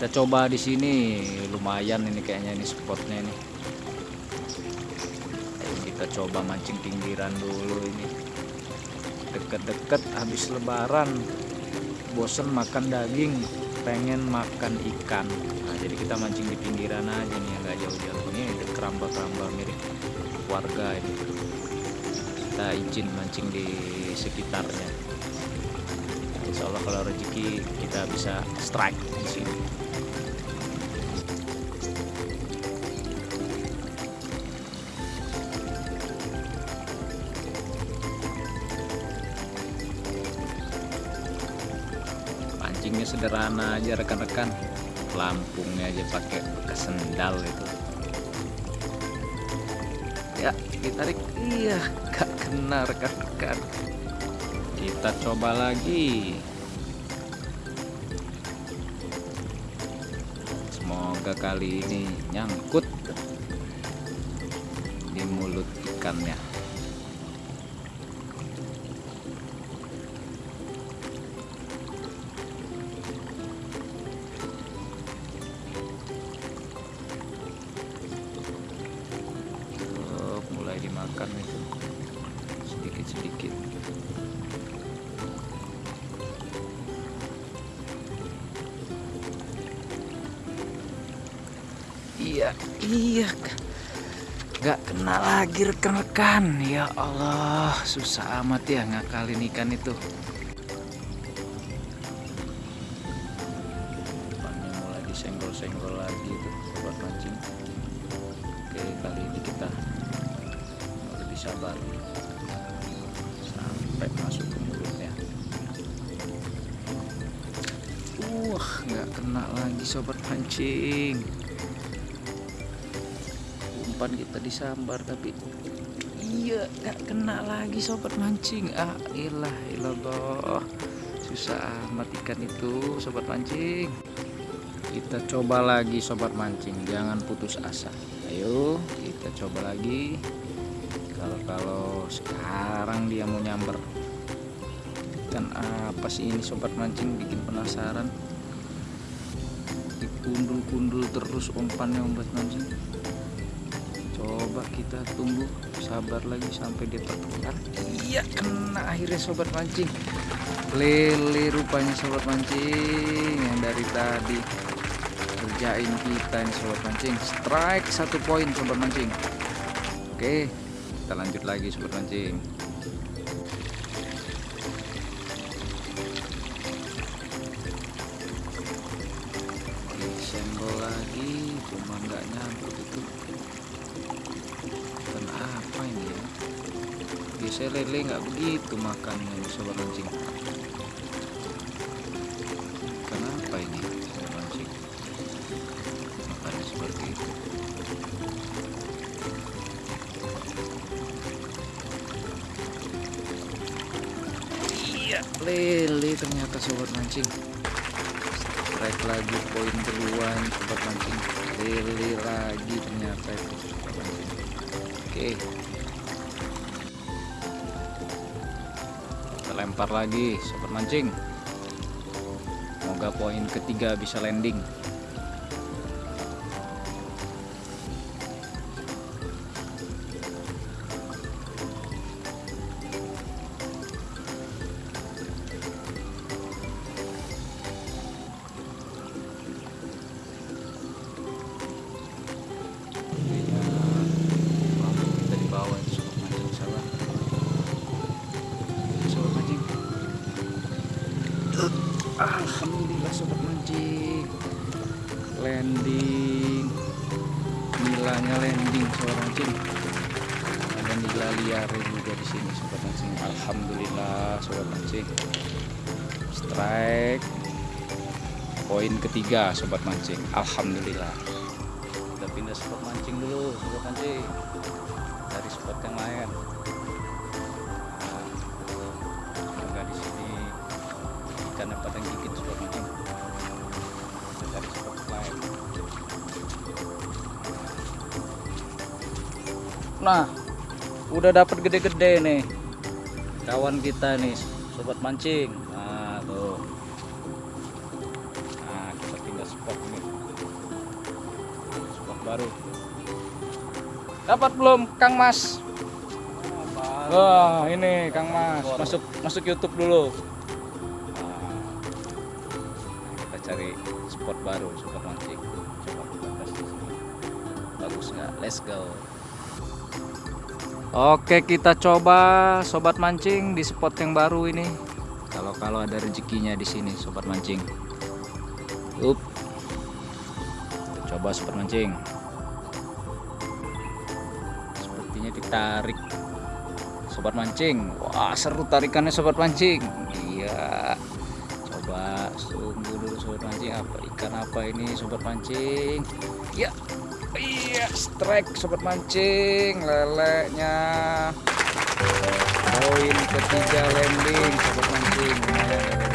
kita coba di sini. Lumayan ini kayaknya ini spotnya ini. Ayo kita coba mancing pinggiran dulu ini. Deket-deket habis lebaran. Bosen makan daging pengen makan ikan. Nah, jadi kita mancing di pinggiran aja nih yang gak jauh-jauh. Ini ada keramba-keramba mirip warga ini. Kita izin mancing di sekitarnya. Insya Allah kalau rezeki kita bisa strike di sini sederhana aja rekan-rekan. Lampungnya aja pakai kesendal itu. Ya ditarik. Iya gak kena rekan-rekan. Kita coba lagi. Semoga kali ini nyangkut di mulut ikannya sedikit-sedikit iya iya nggak kena lagi rekan-rekan. Ya Allah susah amat ya ngakalin ikan itu. Disenggol-senggol lagi tuh sobat mancing. Oke kali ini kita lebih sabar lagi sobat mancing umpan kita disambar tapi iya nggak kena lagi sobat mancing. Ah ilah ilallah susah amat ikan itu sobat mancing. Kita coba lagi sobat mancing. Jangan putus asa. Ayo kita coba lagi. Kalau kalau sekarang dia mau nyamber. Ikan apa sih ini sobat mancing? Bikin penasaran dikundul-kundul terus umpannya sobat mancing coba kita tunggu sabar lagi sampai dia tertukar iya kena akhirnya sobat mancing. Lele rupanya sobat mancing yang dari tadi kerjain kita ini sobat mancing. Strike satu poin sobat mancing. Oke kita lanjut lagi sobat mancing senggol lagi cuma nggak nyangkut itu. Ikan apa ini ya? Biasanya lele nggak begitu makannya sobat mancing ikan apa ini sobat mancing makannya seperti itu. Iya lele ternyata sobat mancing strike lagi poin duluan sobat mancing lele lagi ternyata. Itu oke. Kita lempar lagi sobat mancing. Semoga poin ketiga bisa landing alhamdulillah sobat mancing. Landing. Nilainya landing sobat mancing. Ada nila liar juga di sini sobat mancing. Alhamdulillah sobat mancing. Strike. Poin ketiga sobat mancing. Alhamdulillah. Kita pindah spot mancing dulu sobat mancing. Dari spot yang lain ikannya pada gigit mancing Kita dari spot lain. Nah udah dapat gede-gede nih. Kawan kita nih sobat mancing. Nah tuh. Nah kita pindah spot nih. Baru. Dapat belum Kang Mas? Wah ini Kang Mas. Masuk masuk YouTube dulu spot baru spot mancing coba kita tes di bagus nggak? Let's go. Oke kita coba sobat mancing di spot yang baru ini. Kalau kalau ada rezekinya di sini sobat mancing. Up. Coba sobat mancing. Sepertinya ditarik sobat mancing. Wah seru tarikannya sobat mancing. Iya coba tunggu dulu sobat mancing apa? Ikan apa ini sobat mancing? Ya iya strike sobat mancing leleknya. Poin ketiga landing sobat mancing